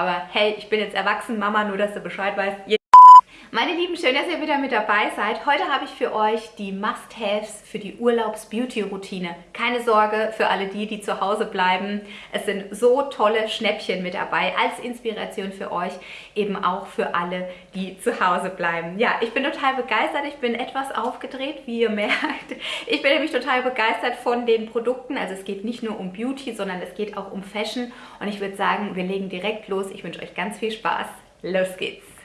Aber hey, ich bin jetzt erwachsen, Mama, nur dass du Bescheid weißt. Meine Lieben, schön, dass ihr wieder mit dabei seid. Heute habe ich für euch die Must-Haves für die Urlaubs-Beauty-Routine. Keine Sorge für alle die, die zu Hause bleiben. Es sind so tolle Schnäppchen mit dabei als Inspiration für euch, eben auch für alle, die zu Hause bleiben. Ja, ich bin total begeistert. Ich bin etwas aufgedreht, wie ihr merkt. Ich bin nämlich total begeistert von den Produkten. Also es geht nicht nur um Beauty, sondern es geht auch um Fashion. Und ich würde sagen, wir legen direkt los. Ich wünsche euch ganz viel Spaß. Los geht's!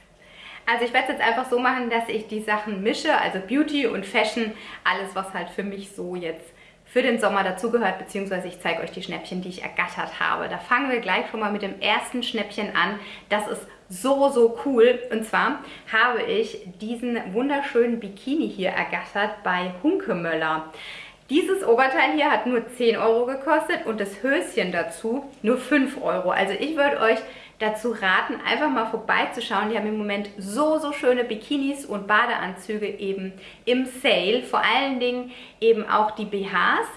Also ich werde es jetzt einfach so machen, dass ich die Sachen mische, also Beauty und Fashion, alles was halt für mich so jetzt für den Sommer dazugehört, beziehungsweise ich zeige euch die Schnäppchen, die ich ergattert habe. Da fangen wir gleich schon mal mit dem ersten Schnäppchen an. Das ist so, so cool. Und zwar habe ich diesen wunderschönen Bikini hier ergattert bei Hunkemöller. Dieses Oberteil hier hat nur 10 Euro gekostet und das Höschen dazu nur 5 Euro. Also ich würde euch dazu raten, einfach mal vorbeizuschauen. Die haben im Moment so, so schöne Bikinis und Badeanzüge eben im Sale. Vor allen Dingen eben auch die BHs.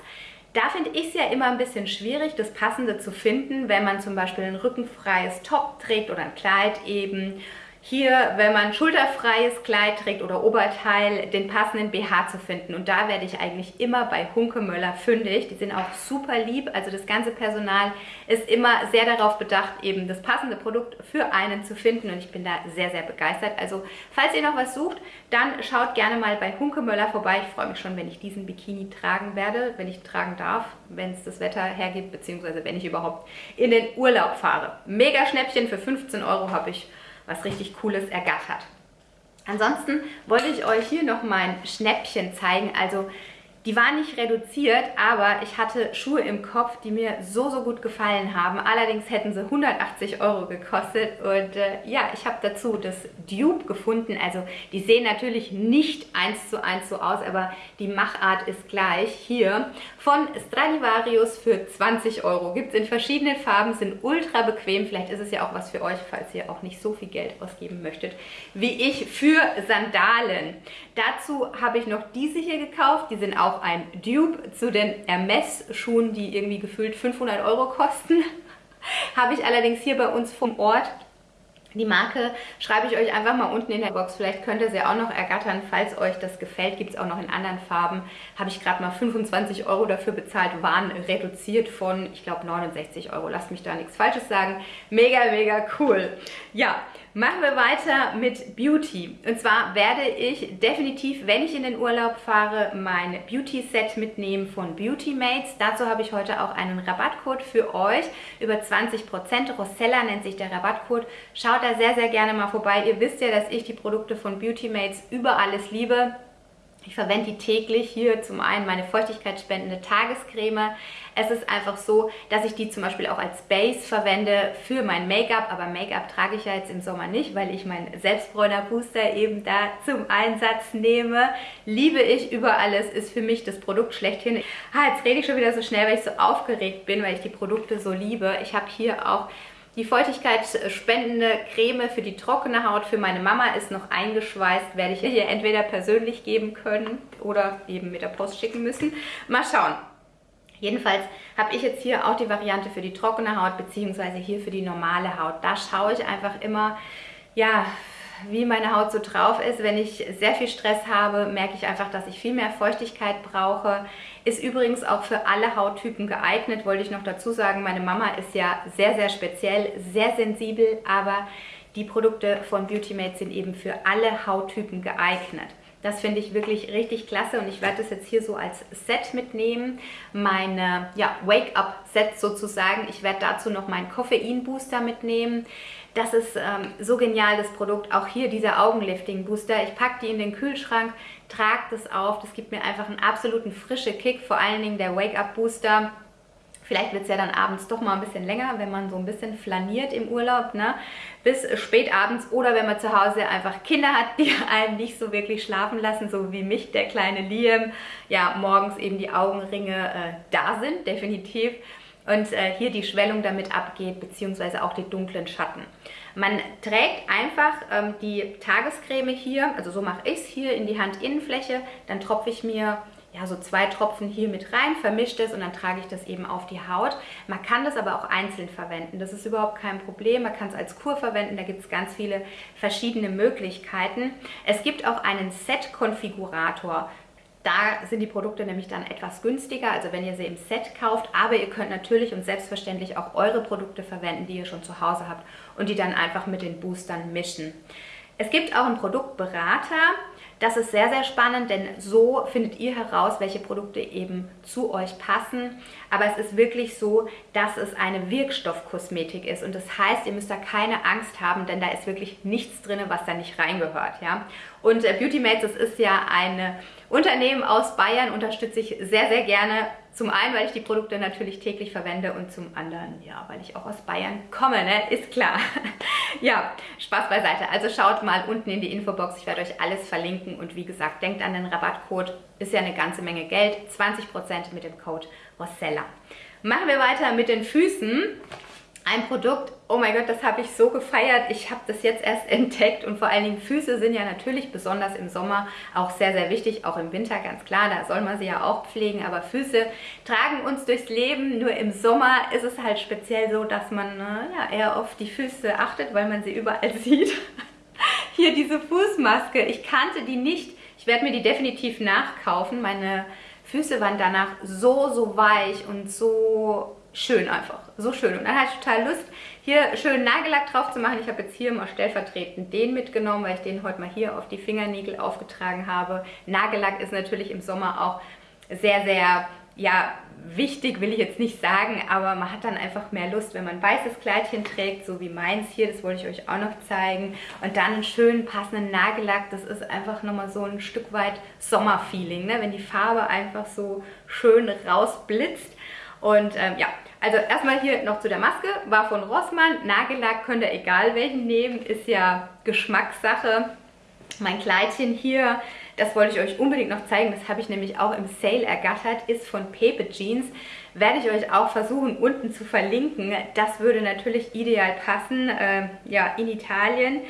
Da finde ich es ja immer ein bisschen schwierig, das Passende zu finden, wenn man zum Beispiel ein rückenfreies Top trägt oder ein Kleid eben hier, wenn man schulterfreies Kleid trägt oder Oberteil, den passenden BH zu finden. Und da werde ich eigentlich immer bei Hunkemöller fündig. Die sind auch super lieb. Also das ganze Personal ist immer sehr darauf bedacht, eben das passende Produkt für einen zu finden. Und ich bin da sehr, sehr begeistert. Also falls ihr noch was sucht, dann schaut gerne mal bei Hunkemöller vorbei. Ich freue mich schon, wenn ich diesen Bikini tragen werde, wenn ich tragen darf, wenn es das Wetter hergibt, beziehungsweise wenn ich überhaupt in den Urlaub fahre. Mega Schnäppchen für 15 Euro habe ich was richtig Cooles ergattert. Ansonsten wollte ich euch hier noch mein Schnäppchen zeigen. Also die waren nicht reduziert, aber ich hatte Schuhe im Kopf, die mir so, so gut gefallen haben. Allerdings hätten sie 180 Euro gekostet und äh, ja, ich habe dazu das Dupe gefunden. Also die sehen natürlich nicht eins zu eins so aus, aber die Machart ist gleich. Hier von Stradivarius für 20 Euro. Gibt es in verschiedenen Farben, sind ultra bequem. Vielleicht ist es ja auch was für euch, falls ihr auch nicht so viel Geld ausgeben möchtet, wie ich für Sandalen. Dazu habe ich noch diese hier gekauft. Die sind auch ein Dupe zu den Hermes-Schuhen, die irgendwie gefühlt 500 Euro kosten. Habe ich allerdings hier bei uns vom Ort die Marke schreibe ich euch einfach mal unten in der Box. Vielleicht könnt ihr sie auch noch ergattern, falls euch das gefällt. Gibt es auch noch in anderen Farben. Habe ich gerade mal 25 Euro dafür bezahlt. Waren reduziert von, ich glaube, 69 Euro. Lasst mich da nichts Falsches sagen. Mega, mega cool. Ja, Machen wir weiter mit Beauty. Und zwar werde ich definitiv, wenn ich in den Urlaub fahre, mein Beauty-Set mitnehmen von Beauty Mates. Dazu habe ich heute auch einen Rabattcode für euch über 20%. Rosella nennt sich der Rabattcode. Schaut da sehr, sehr gerne mal vorbei. Ihr wisst ja, dass ich die Produkte von Beauty Mates über alles liebe. Ich verwende die täglich. Hier zum einen meine feuchtigkeitsspendende Tagescreme. Es ist einfach so, dass ich die zum Beispiel auch als Base verwende für mein Make-up. Aber Make-up trage ich ja jetzt im Sommer nicht, weil ich meinen Selbstbräuner Booster eben da zum Einsatz nehme. Liebe ich über alles, ist für mich das Produkt schlechthin. Ah, jetzt rede ich schon wieder so schnell, weil ich so aufgeregt bin, weil ich die Produkte so liebe. Ich habe hier auch die feuchtigkeitsspendende Creme für die trockene Haut für meine Mama ist noch eingeschweißt. Werde ich ihr entweder persönlich geben können oder eben mit der Post schicken müssen. Mal schauen. Jedenfalls habe ich jetzt hier auch die Variante für die trockene Haut beziehungsweise hier für die normale Haut. Da schaue ich einfach immer, ja, wie meine Haut so drauf ist. Wenn ich sehr viel Stress habe, merke ich einfach, dass ich viel mehr Feuchtigkeit brauche. Ist übrigens auch für alle Hauttypen geeignet, wollte ich noch dazu sagen. Meine Mama ist ja sehr, sehr speziell, sehr sensibel, aber die Produkte von Beauty Mate sind eben für alle Hauttypen geeignet. Das finde ich wirklich richtig klasse und ich werde das jetzt hier so als Set mitnehmen. Meine ja, Wake-up-Set sozusagen. Ich werde dazu noch meinen Koffein-Booster mitnehmen. Das ist ähm, so genial, das Produkt. Auch hier dieser Augenlifting-Booster. Ich packe die in den Kühlschrank, trage das auf. Das gibt mir einfach einen absoluten frischen Kick. Vor allen Dingen der Wake-up-Booster Vielleicht wird es ja dann abends doch mal ein bisschen länger, wenn man so ein bisschen flaniert im Urlaub, ne? bis spät abends oder wenn man zu Hause einfach Kinder hat, die einen nicht so wirklich schlafen lassen, so wie mich, der kleine Liam, ja, morgens eben die Augenringe äh, da sind, definitiv. Und äh, hier die Schwellung damit abgeht, beziehungsweise auch die dunklen Schatten. Man trägt einfach ähm, die Tagescreme hier, also so mache ich es hier in die Handinnenfläche, dann tropfe ich mir ja, so zwei Tropfen hier mit rein, vermische das und dann trage ich das eben auf die Haut. Man kann das aber auch einzeln verwenden. Das ist überhaupt kein Problem. Man kann es als Kur verwenden. Da gibt es ganz viele verschiedene Möglichkeiten. Es gibt auch einen Set-Konfigurator. Da sind die Produkte nämlich dann etwas günstiger, also wenn ihr sie im Set kauft. Aber ihr könnt natürlich und selbstverständlich auch eure Produkte verwenden, die ihr schon zu Hause habt und die dann einfach mit den Boostern mischen. Es gibt auch einen Produktberater. Das ist sehr, sehr spannend, denn so findet ihr heraus, welche Produkte eben zu euch passen. Aber es ist wirklich so, dass es eine Wirkstoffkosmetik ist. Und das heißt, ihr müsst da keine Angst haben, denn da ist wirklich nichts drin, was da nicht reingehört. Ja? Und äh, Beauty Mates, das ist ja ein Unternehmen aus Bayern, unterstütze ich sehr, sehr gerne zum einen, weil ich die Produkte natürlich täglich verwende und zum anderen, ja, weil ich auch aus Bayern komme, ne? Ist klar. ja, Spaß beiseite. Also schaut mal unten in die Infobox, ich werde euch alles verlinken und wie gesagt, denkt an den Rabattcode, ist ja eine ganze Menge Geld, 20% mit dem Code Rossella. Machen wir weiter mit den Füßen. Ein Produkt, oh mein Gott, das habe ich so gefeiert. Ich habe das jetzt erst entdeckt und vor allen Dingen Füße sind ja natürlich besonders im Sommer auch sehr, sehr wichtig, auch im Winter, ganz klar, da soll man sie ja auch pflegen, aber Füße tragen uns durchs Leben. Nur im Sommer ist es halt speziell so, dass man ja, eher auf die Füße achtet, weil man sie überall sieht. Hier diese Fußmaske, ich kannte die nicht. Ich werde mir die definitiv nachkaufen. Meine Füße waren danach so, so weich und so schön einfach. So schön. Und dann hatte ich total Lust, hier schön Nagellack drauf zu machen. Ich habe jetzt hier mal stellvertretend den mitgenommen, weil ich den heute mal hier auf die Fingernägel aufgetragen habe. Nagellack ist natürlich im Sommer auch sehr, sehr ja, wichtig will ich jetzt nicht sagen, aber man hat dann einfach mehr Lust, wenn man ein weißes Kleidchen trägt, so wie meins hier, das wollte ich euch auch noch zeigen. Und dann einen schönen passenden Nagellack, das ist einfach nochmal so ein Stück weit Sommerfeeling, ne? wenn die Farbe einfach so schön rausblitzt. Und ähm, ja, also erstmal hier noch zu der Maske, war von Rossmann, Nagellack könnt ihr egal welchen nehmen, ist ja Geschmackssache. Mein Kleidchen hier, das wollte ich euch unbedingt noch zeigen, das habe ich nämlich auch im Sale ergattert, ist von Pepe Jeans. Werde ich euch auch versuchen unten zu verlinken. Das würde natürlich ideal passen, äh, ja, in Italien,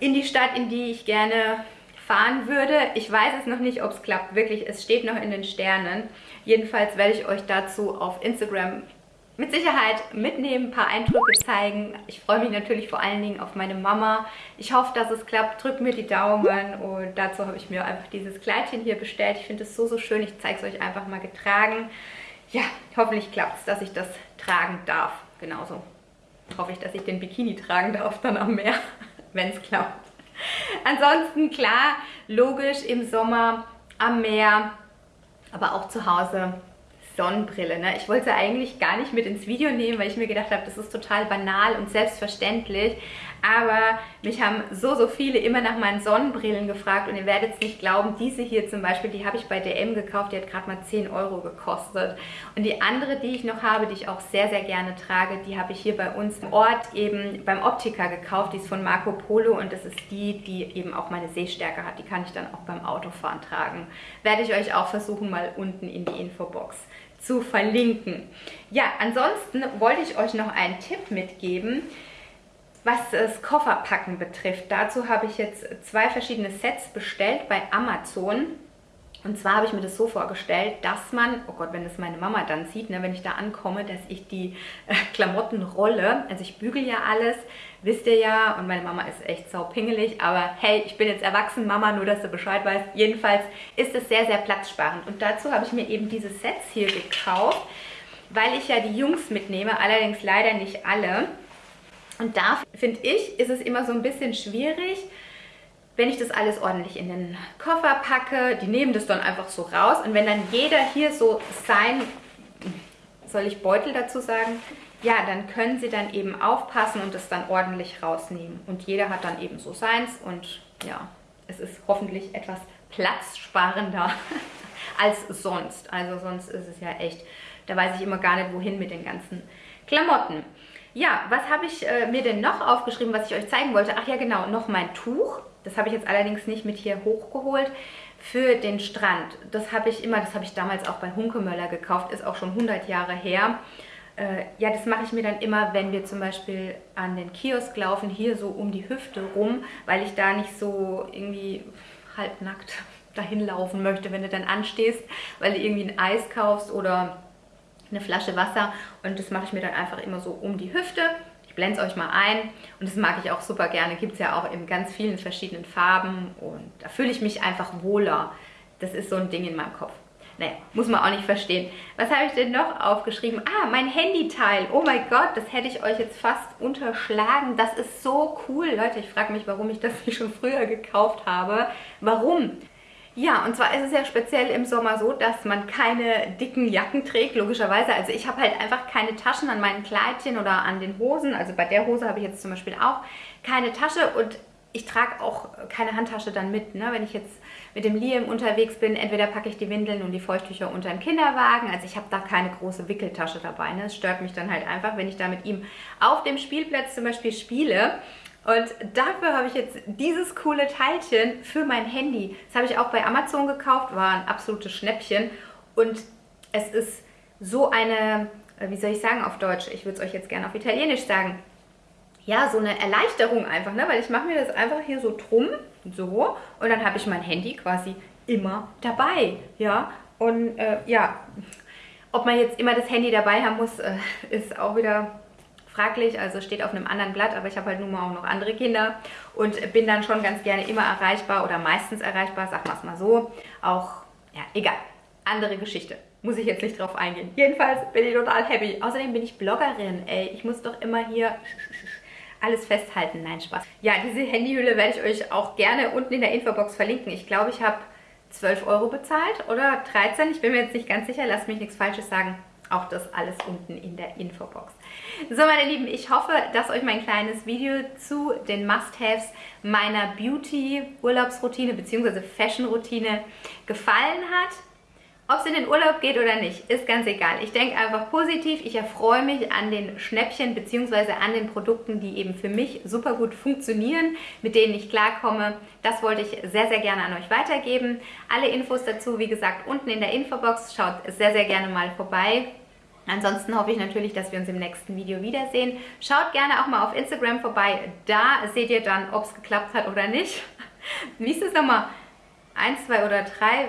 in die Stadt, in die ich gerne fahren würde. Ich weiß es noch nicht, ob es klappt. Wirklich, es steht noch in den Sternen. Jedenfalls werde ich euch dazu auf Instagram mit Sicherheit mitnehmen, ein paar Eindrücke zeigen. Ich freue mich natürlich vor allen Dingen auf meine Mama. Ich hoffe, dass es klappt. Drückt mir die Daumen. Und dazu habe ich mir einfach dieses Kleidchen hier bestellt. Ich finde es so, so schön. Ich zeige es euch einfach mal getragen. Ja, hoffentlich klappt es, dass ich das tragen darf. Genauso hoffe ich, dass ich den Bikini tragen darf dann am Meer, wenn es klappt. Ansonsten klar, logisch im Sommer am Meer, aber auch zu Hause Sonnenbrille. Ne? Ich wollte sie eigentlich gar nicht mit ins Video nehmen, weil ich mir gedacht habe, das ist total banal und selbstverständlich. Aber mich haben so, so viele immer nach meinen Sonnenbrillen gefragt und ihr werdet es nicht glauben, diese hier zum Beispiel, die habe ich bei DM gekauft, die hat gerade mal 10 Euro gekostet. Und die andere, die ich noch habe, die ich auch sehr, sehr gerne trage, die habe ich hier bei uns im Ort eben beim Optiker gekauft. Die ist von Marco Polo und das ist die, die eben auch meine Sehstärke hat. Die kann ich dann auch beim Autofahren tragen. Werde ich euch auch versuchen, mal unten in die Infobox zu verlinken. Ja, ansonsten wollte ich euch noch einen Tipp mitgeben, was das Kofferpacken betrifft. Dazu habe ich jetzt zwei verschiedene Sets bestellt bei Amazon. Und zwar habe ich mir das so vorgestellt, dass man, oh Gott, wenn das meine Mama dann sieht, ne, wenn ich da ankomme, dass ich die äh, Klamotten rolle. Also ich bügel ja alles, wisst ihr ja. Und meine Mama ist echt saupingelig. Aber hey, ich bin jetzt erwachsen, Mama, nur dass du Bescheid weißt. Jedenfalls ist es sehr, sehr platzsparend. Und dazu habe ich mir eben diese Sets hier gekauft, weil ich ja die Jungs mitnehme. Allerdings leider nicht alle. Und da, finde ich, ist es immer so ein bisschen schwierig, wenn ich das alles ordentlich in den Koffer packe, die nehmen das dann einfach so raus und wenn dann jeder hier so sein, soll ich Beutel dazu sagen, ja, dann können sie dann eben aufpassen und es dann ordentlich rausnehmen. Und jeder hat dann eben so seins und ja, es ist hoffentlich etwas platzsparender als sonst. Also sonst ist es ja echt, da weiß ich immer gar nicht, wohin mit den ganzen Klamotten. Ja, was habe ich äh, mir denn noch aufgeschrieben, was ich euch zeigen wollte? Ach ja, genau, noch mein Tuch. Das habe ich jetzt allerdings nicht mit hier hochgeholt für den Strand. Das habe ich immer, das habe ich damals auch bei Hunkemöller gekauft, ist auch schon 100 Jahre her. Äh, ja, das mache ich mir dann immer, wenn wir zum Beispiel an den Kiosk laufen, hier so um die Hüfte rum, weil ich da nicht so irgendwie halbnackt dahin laufen möchte, wenn du dann anstehst, weil du irgendwie ein Eis kaufst oder eine Flasche Wasser und das mache ich mir dann einfach immer so um die Hüfte. Ich blende es euch mal ein und das mag ich auch super gerne. Gibt es ja auch in ganz vielen verschiedenen Farben und da fühle ich mich einfach wohler. Das ist so ein Ding in meinem Kopf. Naja, muss man auch nicht verstehen. Was habe ich denn noch aufgeschrieben? Ah, mein Handyteil. Oh mein Gott, das hätte ich euch jetzt fast unterschlagen. Das ist so cool. Leute, ich frage mich, warum ich das nicht schon früher gekauft habe. Warum? Ja, und zwar ist es ja speziell im Sommer so, dass man keine dicken Jacken trägt, logischerweise. Also ich habe halt einfach keine Taschen an meinen Kleidchen oder an den Hosen. Also bei der Hose habe ich jetzt zum Beispiel auch keine Tasche und ich trage auch keine Handtasche dann mit. Ne? Wenn ich jetzt mit dem Liam unterwegs bin, entweder packe ich die Windeln und die Feuchttücher unter den Kinderwagen. Also ich habe da keine große Wickeltasche dabei. Ne? Es stört mich dann halt einfach, wenn ich da mit ihm auf dem Spielplatz zum Beispiel spiele. Und dafür habe ich jetzt dieses coole Teilchen für mein Handy. Das habe ich auch bei Amazon gekauft, war ein absolutes Schnäppchen. Und es ist so eine, wie soll ich sagen auf Deutsch? Ich würde es euch jetzt gerne auf Italienisch sagen ja, so eine Erleichterung einfach, ne? weil ich mache mir das einfach hier so drum, so, und dann habe ich mein Handy quasi immer dabei, ja, und äh, ja, ob man jetzt immer das Handy dabei haben muss, äh, ist auch wieder fraglich, also steht auf einem anderen Blatt, aber ich habe halt nun mal auch noch andere Kinder und bin dann schon ganz gerne immer erreichbar oder meistens erreichbar, sag mal es mal so, auch, ja, egal, andere Geschichte. Muss ich jetzt nicht drauf eingehen. Jedenfalls bin ich total happy. Außerdem bin ich Bloggerin, ey. Ich muss doch immer hier alles festhalten. Nein, Spaß. Ja, diese Handyhülle werde ich euch auch gerne unten in der Infobox verlinken. Ich glaube, ich habe 12 Euro bezahlt oder 13. Ich bin mir jetzt nicht ganz sicher. Lasst mich nichts Falsches sagen. Auch das alles unten in der Infobox. So, meine Lieben, ich hoffe, dass euch mein kleines Video zu den Must-Haves meiner Beauty-Urlaubsroutine bzw. Fashion-Routine gefallen hat. Ob es in den Urlaub geht oder nicht, ist ganz egal. Ich denke einfach positiv. Ich erfreue mich an den Schnäppchen bzw. an den Produkten, die eben für mich super gut funktionieren, mit denen ich klarkomme. Das wollte ich sehr, sehr gerne an euch weitergeben. Alle Infos dazu, wie gesagt, unten in der Infobox. Schaut sehr, sehr gerne mal vorbei. Ansonsten hoffe ich natürlich, dass wir uns im nächsten Video wiedersehen. Schaut gerne auch mal auf Instagram vorbei. Da seht ihr dann, ob es geklappt hat oder nicht. Wie ist es nochmal? Eins, zwei oder drei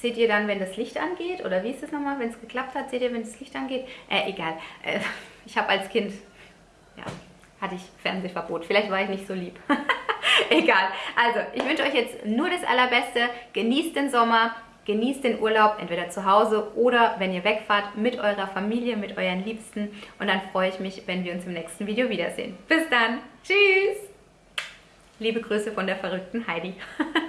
seht ihr dann, wenn das Licht angeht? Oder wie ist das nochmal? Wenn es geklappt hat, seht ihr, wenn das Licht angeht? Äh, egal. Äh, ich habe als Kind, ja, hatte ich Fernsehverbot. Vielleicht war ich nicht so lieb. egal. Also, ich wünsche euch jetzt nur das Allerbeste. Genießt den Sommer. Genießt den Urlaub, entweder zu Hause oder wenn ihr wegfahrt, mit eurer Familie, mit euren Liebsten. Und dann freue ich mich, wenn wir uns im nächsten Video wiedersehen. Bis dann. Tschüss. Liebe Grüße von der verrückten Heidi.